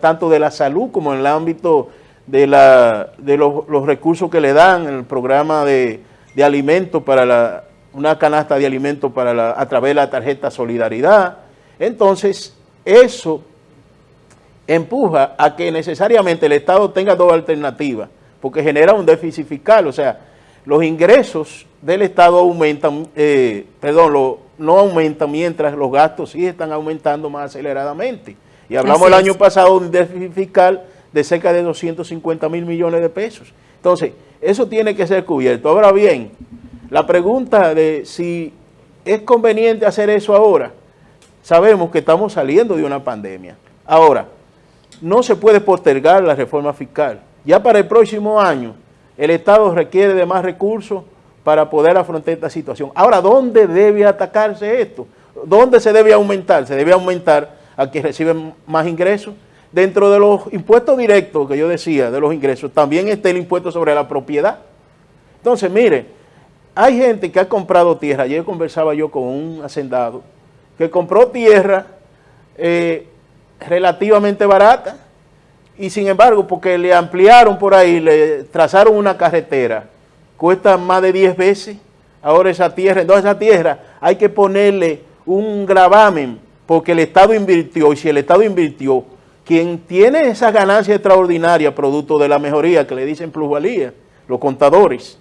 tanto de la salud como en el ámbito de, la, de los, recursos que le dan, el programa de, de alimentos para la, una canasta de alimentos para la, a través de la tarjeta Solidaridad. Entonces, eso empuja a que necesariamente el Estado tenga dos alternativas, porque genera un déficit fiscal, o sea, los ingresos del Estado aumentan, eh, perdón, no aumentan mientras los gastos sí están aumentando más aceleradamente. Y hablamos el año pasado de un déficit fiscal de cerca de 250 mil millones de pesos. Entonces, eso tiene que ser cubierto. Ahora bien, la pregunta de si es conveniente hacer eso ahora, sabemos que estamos saliendo de una pandemia. Ahora, no se puede postergar la reforma fiscal. Ya para el próximo año, el Estado requiere de más recursos para poder afrontar esta situación. Ahora, ¿dónde debe atacarse esto? ¿Dónde se debe aumentar? Se debe aumentar a quienes reciben más ingresos. Dentro de los impuestos directos que yo decía, de los ingresos, también está el impuesto sobre la propiedad. Entonces, mire, hay gente que ha comprado tierra. Ayer conversaba yo con un hacendado que compró tierra eh, relativamente barata y sin embargo, porque le ampliaron por ahí, le trazaron una carretera, cuesta más de 10 veces ahora esa tierra. Entonces esa tierra hay que ponerle un gravamen porque el Estado invirtió y si el Estado invirtió, quien tiene esa ganancia extraordinaria producto de la mejoría que le dicen plusvalía, los contadores,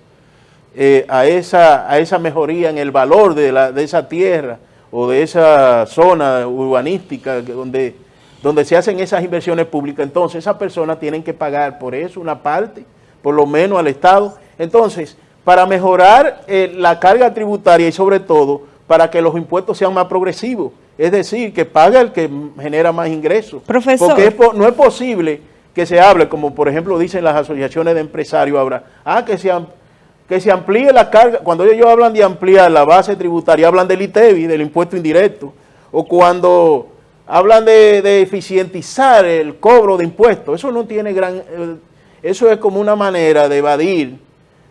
eh, a, esa, a esa mejoría en el valor de, la, de esa tierra o de esa zona urbanística donde donde se hacen esas inversiones públicas, entonces esas personas tienen que pagar por eso una parte, por lo menos al Estado. Entonces, para mejorar eh, la carga tributaria y sobre todo para que los impuestos sean más progresivos, es decir, que paga el que genera más ingresos. Profesor. Porque no es posible que se hable, como por ejemplo dicen las asociaciones de empresarios ahora, ah, que se, que se amplíe la carga, cuando ellos hablan de ampliar la base tributaria, hablan del ITEVI, del impuesto indirecto, o cuando hablan de, eficientizar el cobro de impuestos. Eso no tiene gran... Eh, eso es como una manera de evadir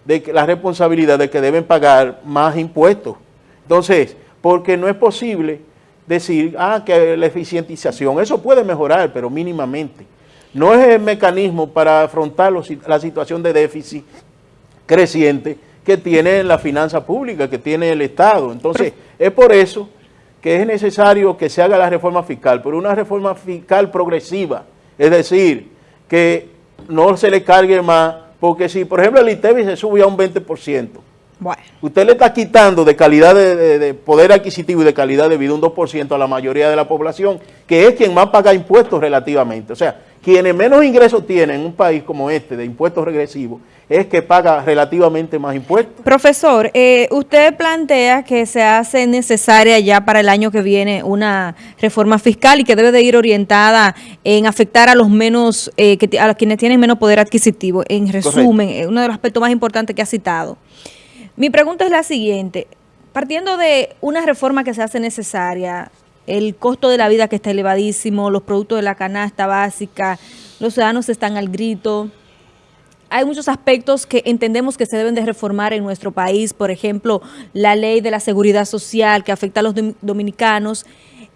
de la responsabilidad de que deben pagar más impuestos. Entonces, porque no es posible decir, ah, que la eficientización, eso puede mejorar, pero mínimamente. No es el mecanismo para afrontar la situación de déficit creciente que tiene la finanza pública, que tiene el Estado. Entonces, es por eso que es necesario que se haga la reforma fiscal, pero una reforma fiscal progresiva, es decir, que no se le cargue más, porque si, por ejemplo, el ITEVI se sube a un 20%, usted le está quitando de calidad de, poder adquisitivo y de calidad de vida un 2% a la mayoría de la población, que es quien más paga impuestos relativamente. O sea, quienes menos ingresos tienen en un país como este de impuestos regresivos es que paga relativamente más impuestos. Profesor, eh, usted plantea que se hace necesaria ya para el año que viene una reforma fiscal y que debe de ir orientada en afectar a los menos, eh, que, a quienes tienen menos poder adquisitivo. En resumen, eh, uno de los aspectos más importantes que ha citado. Mi pregunta es la siguiente. Partiendo de una reforma que se hace necesaria, el costo de la vida que está elevadísimo, los productos de la canasta básica, los ciudadanos están al grito, hay muchos aspectos que entendemos que se deben de reformar en nuestro país, por ejemplo, la ley de la seguridad social que afecta a los dominicanos,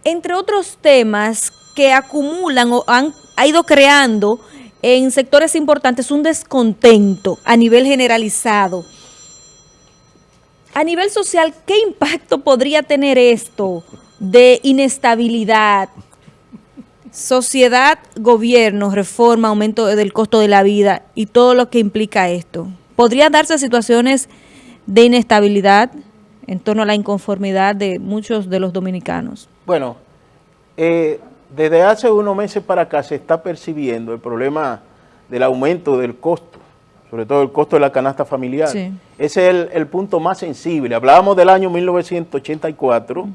entre otros temas que acumulan o han ha ido creando en sectores importantes un descontento a nivel generalizado. A nivel social, ¿qué impacto podría tener esto de inestabilidad, Sociedad, gobierno, reforma, aumento del costo de la vida y todo lo que implica esto. ¿Podría darse situaciones de inestabilidad en torno a la inconformidad de muchos de los dominicanos? Bueno, eh, desde hace unos meses para acá se está percibiendo el problema del aumento del costo, sobre todo el costo de la canasta familiar. Ese es el, el, punto más sensible. Hablábamos del año 1984,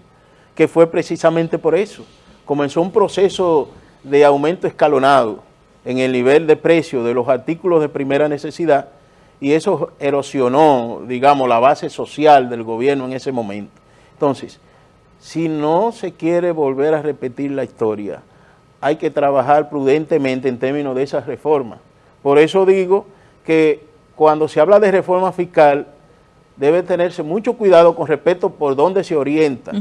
que fue precisamente por eso comenzó un proceso de aumento escalonado en el nivel de precio de los artículos de primera necesidad y eso erosionó, digamos, la base social del gobierno en ese momento. Entonces, si no se quiere volver a repetir la historia, hay que trabajar prudentemente en términos de esas reformas. Por eso digo que cuando se habla de reforma fiscal, debe tenerse mucho cuidado con respecto por dónde se orienta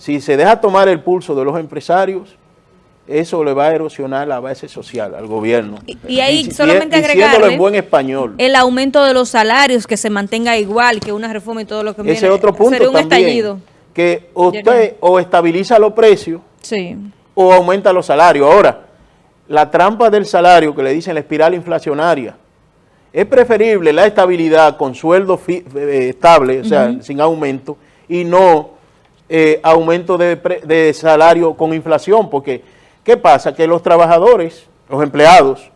si se deja tomar el pulso de los empresarios, eso le va a erosionar la base social al gobierno. Y, y ahí solamente agregarle en buen español. el aumento de los salarios, que se mantenga igual que una reforma y todo lo que Ese viene. otro punto Sería un también, estallido. que usted o estabiliza los precios sí. o aumenta los salarios. Ahora, la trampa del salario que le dicen la espiral inflacionaria, es preferible la estabilidad con sueldo eh, estable, o sea, sin aumento, y no eh, aumento de, de salario con inflación, porque ¿Qué pasa? Que los trabajadores, los empleados,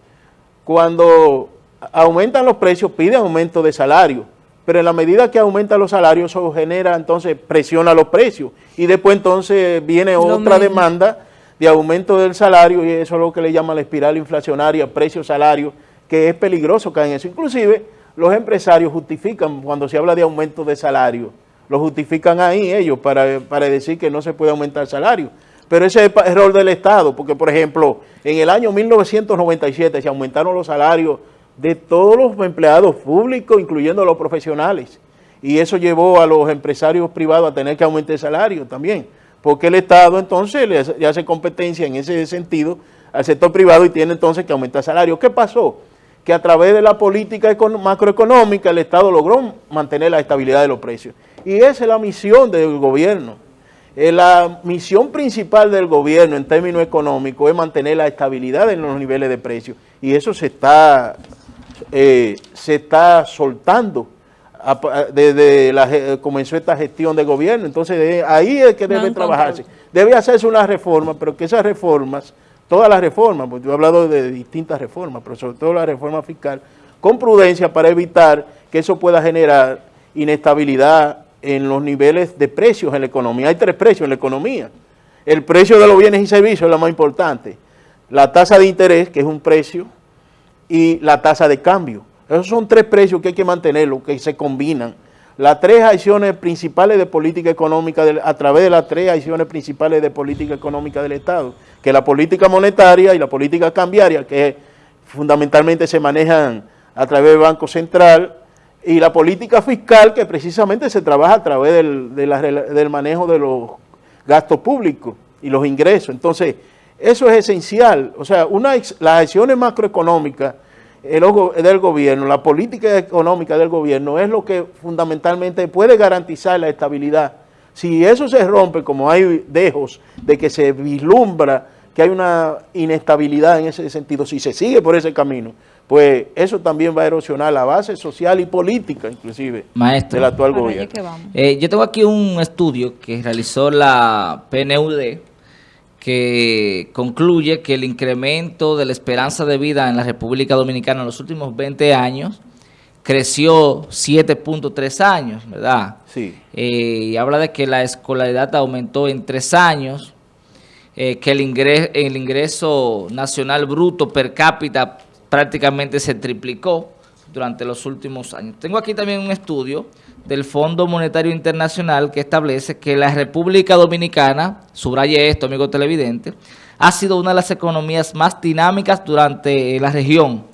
cuando aumentan los precios, piden aumento de salario, pero en la medida que aumentan los salarios, eso genera, entonces presiona los precios, y después entonces viene otra demanda de aumento del salario, y eso es lo que le llaman la espiral inflacionaria, precio-salario, que es peligroso caer en eso. Inclusive, los empresarios justifican, cuando se habla de aumento de salario, lo justifican ahí ellos para, para decir que no se puede aumentar salario. Pero ese es el error del Estado, porque por ejemplo, en el año 1997 se aumentaron los salarios de todos los empleados públicos, incluyendo los profesionales. Y eso llevó a los empresarios privados a tener que aumentar el salario también, porque el Estado entonces le hace competencia en ese sentido al sector privado y tiene entonces que aumentar salario. ¿Qué pasó? Que a través de la política macroeconómica el Estado logró mantener la estabilidad de los precios. Y esa es la misión del gobierno eh, la misión principal del gobierno en términos económicos es mantener la estabilidad en los niveles de precios y eso se está, eh, se está soltando desde la comenzó esta gestión de gobierno. Entonces ahí es que debe trabajarse. Debe hacerse una reforma, pero que esas reformas, todas las reformas, porque yo he hablado de distintas reformas, pero sobre todo la reforma fiscal, con prudencia para evitar que eso pueda generar inestabilidad en los niveles de precios en la economía. Hay tres precios en la economía. El precio de los bienes y servicios es lo más importante. La tasa de interés, que es un precio, y la tasa de cambio. Esos son tres precios que hay que mantenerlos, que se combinan. Las tres acciones principales de política económica, a través de las tres acciones principales de política económica del Estado, que la política monetaria y la política cambiaria, que fundamentalmente se manejan a través del Banco Central, y la política fiscal que precisamente se trabaja a través del, del manejo de los gastos públicos y los ingresos. Entonces, eso es esencial. O sea, una, las acciones macroeconómicas del gobierno, la política económica del gobierno es lo que fundamentalmente puede garantizar la estabilidad. Si eso se rompe, como hay dejos de que se vislumbra que hay una inestabilidad en ese sentido, si se sigue por ese camino, pues eso también va a erosionar la base social y política, inclusive, del actual gobierno. Eh, yo tengo aquí un estudio que realizó la PNUD, que concluye que el incremento de la esperanza de vida en la República Dominicana en los últimos 20 años creció 7.3 años, ¿verdad? Sí. Eh, y habla de que la escolaridad aumentó en 3 años, eh, que el el ingreso nacional bruto per cápita prácticamente se triplicó durante los últimos años. Tengo aquí también un estudio del Fondo Monetario Internacional que establece que la República Dominicana, subraye esto, amigo televidente, ha sido una de las economías más dinámicas durante la región,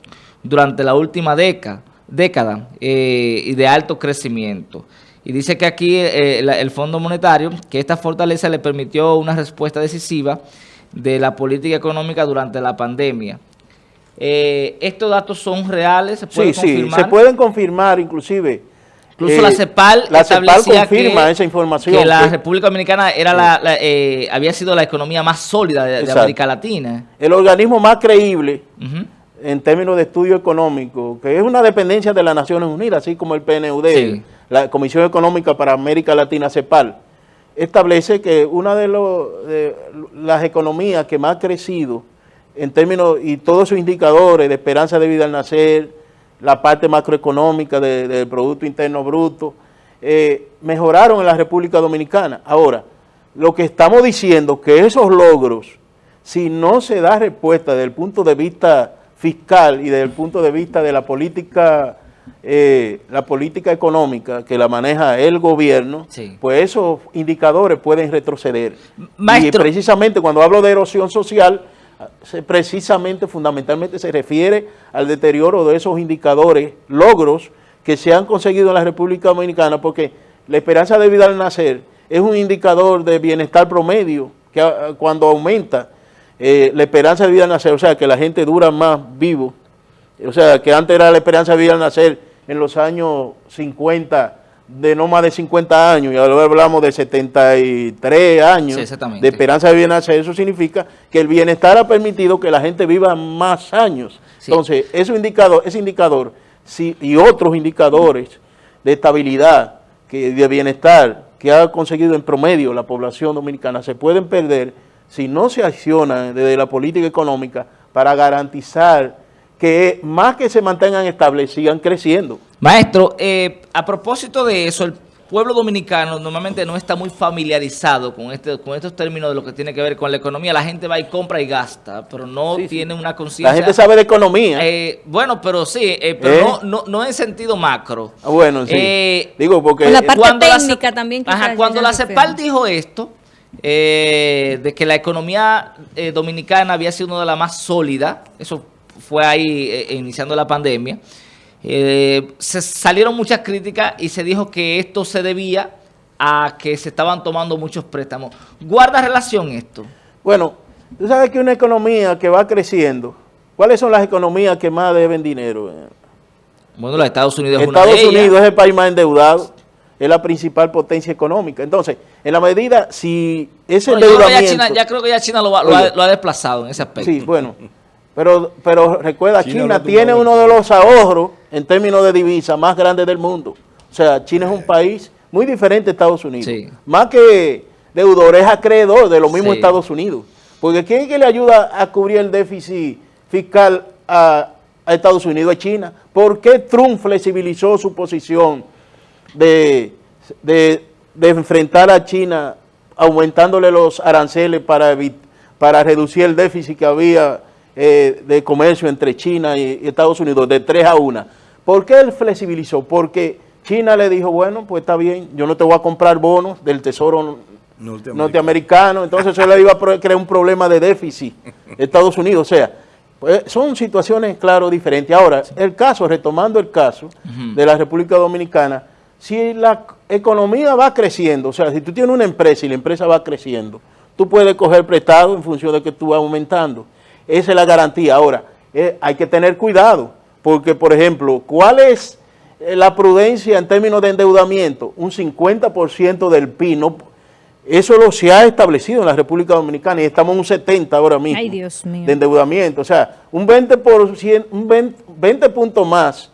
durante la última década, década eh, y de alto crecimiento. Y dice que aquí eh, el Fondo Monetario, que esta fortaleza le permitió una respuesta decisiva de la política económica durante la pandemia. Eh, ¿Estos datos son reales? ¿Se pueden sí, sí, se pueden confirmar inclusive. Incluso la eh, CEPAL la CEPAL confirma esa información. Que la República Dominicana era la, eh, había sido la economía más sólida de, América Latina. El organismo más creíble en términos de estudio económico, que es una dependencia de las Naciones Unidas, así como el PNUD, la Comisión Económica para América Latina, CEPAL, establece que una de, de las economías que más ha crecido en términos, y todos esos indicadores de esperanza de vida al nacer, la parte macroeconómica del Producto Interno Bruto, eh, mejoraron en la República Dominicana. Ahora, lo que estamos diciendo que esos logros, si no se da respuesta desde el punto de vista fiscal y desde el punto de vista de la política eh, la política económica que la maneja el gobierno, pues esos indicadores pueden retroceder. Y precisamente cuando hablo de erosión social, precisamente, fundamentalmente se refiere al deterioro de esos indicadores, logros que se han conseguido en la República Dominicana, porque la esperanza de vida al nacer es un indicador de bienestar promedio que ah, cuando aumenta eh, la esperanza de vida al nacer, o sea, que la gente dura más vivo, o sea, que antes era la esperanza de vida al nacer en los años 50, de no más de 50 años, y ahora hablamos de 73 años de esperanza de nacer, eso significa que el bienestar ha permitido que la gente viva más años. Entonces, ese indicador, ese indicador y otros indicadores de estabilidad, que, de bienestar que ha conseguido en promedio la población dominicana se pueden perder si no se acciona desde la política económica para garantizar que más que se mantengan estables, sigan creciendo. Maestro, eh, a propósito de eso, el pueblo dominicano normalmente no está muy familiarizado con este con estos términos de lo que tiene que ver con la economía. La gente va y compra y gasta, pero no tiene una conciencia... La gente sabe de economía. Eh, bueno, pero sí, eh, pero ¿Eh? no, no, no, en sentido macro. Ah, bueno, sí. Digo, porque... la parte cuando técnica la, también. Ajá, cuando la CEPAL dijo esto, de que la economía dominicana había sido una de las más sólidas, eso fue ahí iniciando la pandemia, eh, se salieron muchas críticas y se dijo que esto se debía a que se estaban tomando muchos préstamos. ¿Guarda relación esto? Bueno, tú sabes que una economía que va creciendo, ¿cuáles son las economías que más deben dinero? Bueno, los Estados Unidos es Estados Unidos es el país más endeudado, es la principal potencia económica. Entonces, en la medida, si ese endeudamiento... ya, creo que ya China lo, lo, ha, desplazado en ese aspecto. Sí, bueno, pero, pero recuerda, China, tiene uno de los ahorros en términos de divisa más grandes del mundo. O sea, China es un país muy diferente a Estados Unidos. Más que deudor, es acreedor de los mismos Estados Unidos. Porque ¿quién es que le ayuda a cubrir el déficit fiscal a, Estados Unidos? A China. ¿Por qué Trump flexibilizó su posición de, de, enfrentar a China aumentándole los aranceles para, para reducir el déficit que había eh, de comercio entre China y, Estados Unidos de 3 a 1. ¿Por qué él flexibilizó? Porque China le dijo, bueno, pues está bien, yo no te voy a comprar bonos del Tesoro norteamericano, entonces eso le iba a crear un problema de déficit Estados Unidos, o sea, pues son situaciones, claro, diferentes. Ahora, el caso, retomando el caso de la República Dominicana, si la economía va creciendo, o sea, si tú tienes una empresa y la empresa va creciendo, tú puedes coger prestado en función de que tú vas aumentando. Esa es la garantía. Ahora, eh, hay que tener cuidado, porque, por ejemplo, ¿cuál es eh, la prudencia en términos de endeudamiento? Un 50% del PIB, eso lo se ha establecido en la República Dominicana y estamos en un 70 ahora mismo de endeudamiento. O sea, un 20%, un 20, puntos más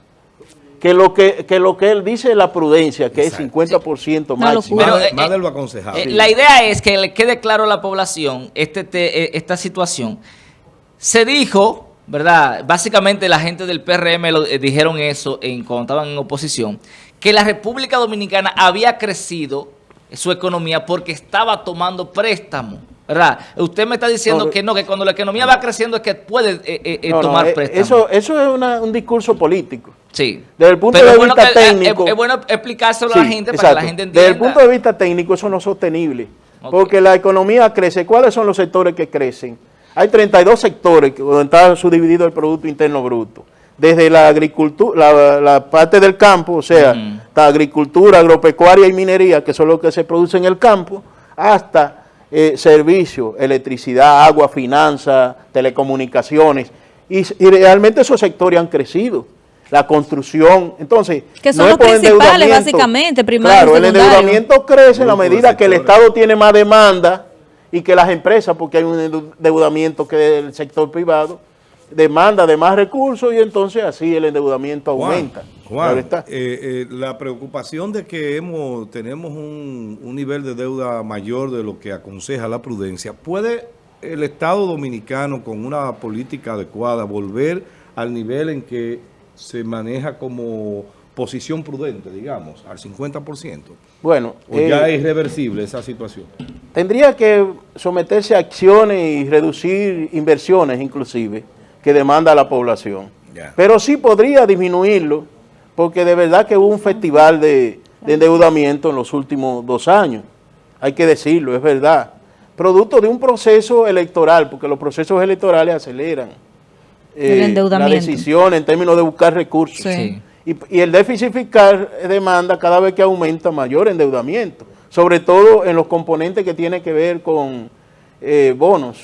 que lo que, lo que él dice la prudencia, que es 50% máximo. Pero, eh, más de lo la idea es que le quede claro a la población este, esta situación se dijo, ¿verdad? Básicamente la gente del PRM lo, eh, dijeron eso en, cuando estaban en oposición, que la República Dominicana había crecido su economía porque estaba tomando préstamos. ¿Verdad? Usted me está diciendo que no, que cuando la economía va creciendo es que puede eh, eh, tomar préstamos. Eso, eso es un discurso político. Sí. Desde el punto de vista técnico. Es, bueno explicárselo a la gente para que la gente entienda. Desde el punto de vista técnico eso no es sostenible. Porque la economía crece. ¿Cuáles son los sectores que crecen? Hay 32 sectores donde está subdividido el Producto Interno Bruto. Desde la agricultura, la, parte del campo, o sea, la agricultura, agropecuaria y minería, que son lo que se produce en el campo, hasta eh, servicios, electricidad, agua, finanzas, telecomunicaciones. Y, realmente esos sectores han crecido la construcción. Entonces, que son los principales, básicamente, primario Claro, el endeudamiento crece en la medida que el Estado tiene más demanda y que las empresas, porque hay un endeudamiento que el sector privado, demanda de más recursos y entonces así el endeudamiento aumenta. Juan, eh, eh, la preocupación de que hemos tenemos un, un, nivel de deuda mayor de lo que aconseja la prudencia, ¿puede el Estado Dominicano con una política adecuada volver al nivel en que se maneja como posición prudente, digamos, al 50%? Bueno. ¿O ya eh, es irreversible esa situación? Tendría que someterse a acciones y reducir inversiones inclusive que demanda la población. Pero sí podría disminuirlo porque de verdad que hubo un festival de, endeudamiento en los últimos dos años. Hay que decirlo, es verdad. Producto de un proceso electoral, porque los procesos electorales aceleran eh, la decisión en términos de buscar recursos. Sí. Y, el déficit fiscal demanda cada vez que aumenta mayor endeudamiento, sobre todo en los componentes que tienen que ver con eh, bonos.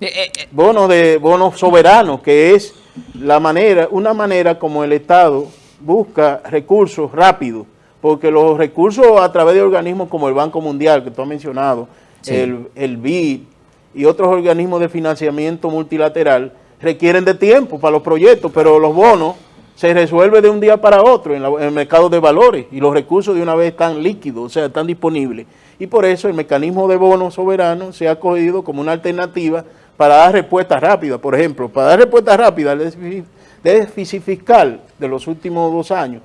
Eh, eh, eh, bonos de bonos soberanos, que es la manera, una manera como el Estado busca recursos rápidos, porque los recursos a través de organismos como el Banco Mundial, que tú has mencionado, Sí. el, el BID y otros organismos de financiamiento multilateral, requieren de tiempo para los proyectos, pero los bonos se resuelven de un día para otro en, la- en el mercado de valores y los recursos de una vez están líquidos, o sea, están disponibles. Y por eso el mecanismo de bonos soberanos se ha cogido como una alternativa para dar respuestas rápidas. Por ejemplo, para dar respuestas rápidas al déficit, déficit fiscal de los últimos dos años,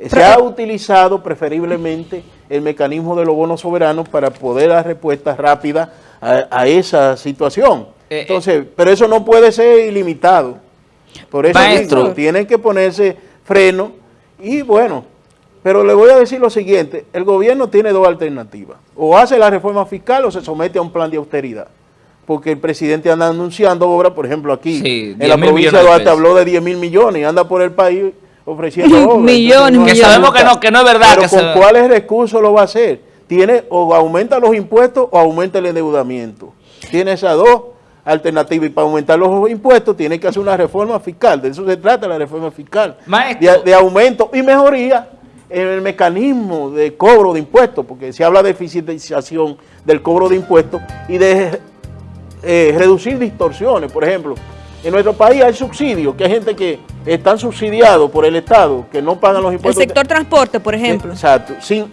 eh, se ha utilizado preferiblemente el mecanismo de los bonos soberanos para poder dar respuestas rápidas a, a esa situación. Eh, eh. Entonces, pero eso no puede ser ilimitado. Por eso Maestro. mismo, tienen que ponerse freno y bueno, pero le voy a decir lo siguiente, el gobierno tiene dos alternativas, o hace la reforma fiscal o se somete a un plan de austeridad, porque el presidente anda anunciando obras, por ejemplo aquí, Sí, en 10 la provincia de de Duarte habló de 10 mil millones y anda por el país ofreciendo obras. Millones, Entonces, Que millones. sabemos que no, que no es verdad. Pero que con cuáles recursos lo va a hacer. Tiene o aumenta los impuestos o aumenta el endeudamiento. Tiene esas dos alternativas y para aumentar los impuestos tiene que hacer una reforma fiscal. De eso se trata la reforma fiscal. Maestro. De, de aumento y mejoría en el mecanismo de cobro de impuestos, porque se habla de eficientización del cobro de impuestos y de eh, reducir distorsiones. Por ejemplo, en nuestro país hay subsidios, que hay gente que están subsidiados por el Estado, que no pagan los El impuestos. sector transporte, por ejemplo. Exacto, sin,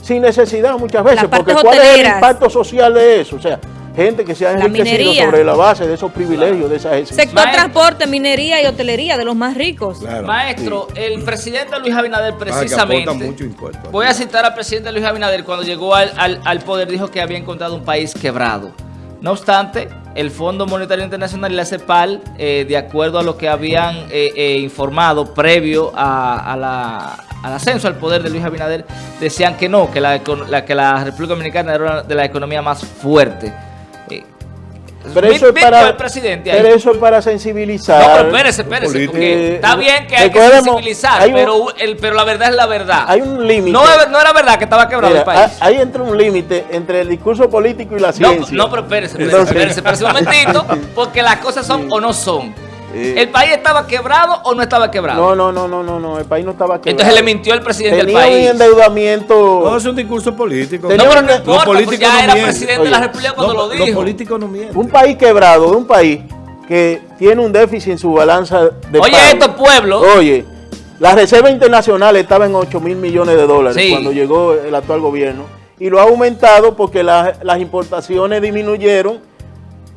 sin necesidad muchas veces, porque ¿cuál es el impacto social de eso? O sea, gente que se ha enriquecido sobre la base de esos privilegios, de esas Sector Maestro. transporte, minería y hotelería, de los más ricos. Claro. Maestro, el presidente Luis Abinader Ah, precisamente, mucho impuesto. voy a citar al presidente Luis Abinader cuando llegó al, al- al poder, dijo que había encontrado un país quebrado. No obstante, el Fondo Monetario Internacional y la CEPAL, eh, de acuerdo a lo que habían eh, eh, informado previo a, a la- al ascenso al poder de Luis Abinader, decían que no, que la, la- que la República Dominicana era una de la economía más fuerte. Pero eso es para, por el presidente ahí. pero eso es para sensibilizar. No, pero espérese, espérese, porque está bien que hay que sensibilizar, hay un- pero, el, pero la verdad es la verdad. Hay un límite. no, no era verdad que estaba quebrado Mira, el país. hay- ahí entra un límite entre el discurso político y la No, ciencia. no, pero espérese, espérese, Entonces- espérese, espérese un momentito, porque las cosas son o no son. Eh. ¿El país estaba quebrado o no estaba quebrado? No, no, no, no, no, no, el país no estaba quebrado. Entonces le mintió el presidente Tenía del un país. endeudamiento. No, es un discurso político. Tenía No, pero un- no los importa, pues políticos ya no era mienten. presidente de la República cuando No, lo Los dijo. políticos no mienten. un país quebrado de un país que tiene un déficit en su balanza de Oye, pago. estos pueblos, Oye, la reserva internacional estaba en 8 mil millones de dólares Sí. cuando llegó el actual gobierno y lo ha aumentado porque las importaciones disminuyeron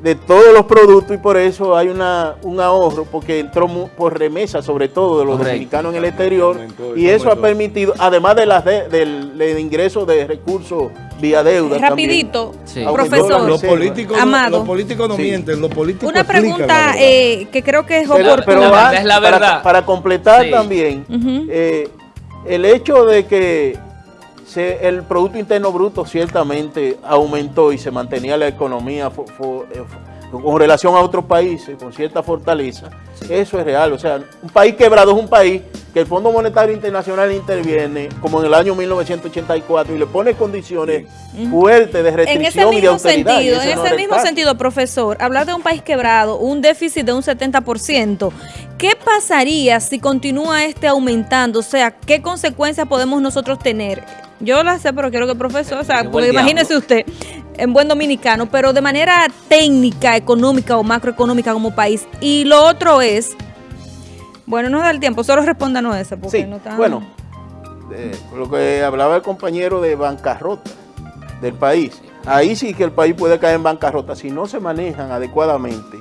de todos los productos y por eso hay una, un ahorro porque entró por remesa sobre todo de los Correcto. dominicanos en el exterior y eso ha permitido, además de las de- del, del ingreso de recursos vía deuda Rapidito, también, Sí. aumentó profesor. Los políticos, no, Amado. los políticos no Sí. mienten, los políticos Una pregunta eh, que creo que es Pero, oportuna. pero La va- verdad es la para- verdad. Para, completar Sí. también, eh, el hecho de que se- el Producto Interno Bruto ciertamente aumentó y se mantenía la economía eh, con relación a otros países, con cierta fortaleza, eso es real. O sea, un país quebrado es un país que el Fondo Monetario Internacional interviene, como en el año 1984, y le pone condiciones fuertes de restricción y de austeridad. sentido, ese en ese mismo sentido, profesor, hablar de un país quebrado, un déficit de un 70%, ¿qué pasaría si continúa este aumentando? O sea, ¿qué consecuencias podemos nosotros tener? Yo la sé, pero quiero que el profesor, o sea, Qué porque imagínese diablo. usted, en buen dominicano, pero de manera técnica, económica o macroeconómica como país. Y lo otro es, bueno, no da el tiempo, solo respóndanos eso, porque Sí, no está... bueno, eh, lo que hablaba el compañero de bancarrota del país. Ahí sí que el país puede caer en bancarrota si no se manejan adecuadamente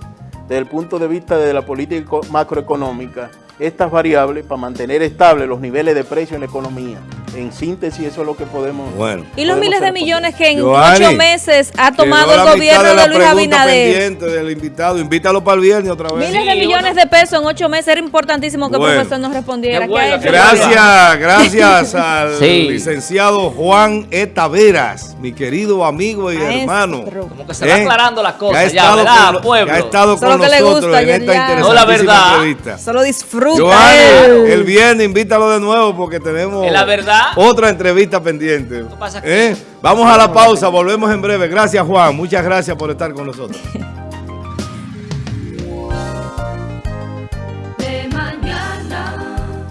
desde el punto de vista de la política eco- macroeconómica estas variables para mantener estables los niveles de precio en la economía. En síntesis, eso es lo que podemos... Bueno. Y los miles de millones que en ocho meses ha tomado el gobierno de, la Luis Abinader. del invitado. Invítalo para el viernes otra vez. Miles de millones de pesos en ocho meses. Era importantísimo que Bueno. el profesor nos respondiera. Qué ¿Qué bueno, ha hecho qué el Gracias, gracias al Sí. licenciado Juan E. Taveras, mi querido amigo y Maestro. hermano. Como que se va aclarando las cosas ya, estado ¿verdad, con lo- pueblo? que ha estado con le nosotros gusta, en esta No, la verdad. entrevista. Solo disfruta. Giovanni, el viernes invítalo de nuevo porque tenemos Es la verdad. Otra entrevista pendiente. ¿Eh? Vamos a la pausa, volvemos en breve. Gracias Juan, muchas gracias por estar con nosotros.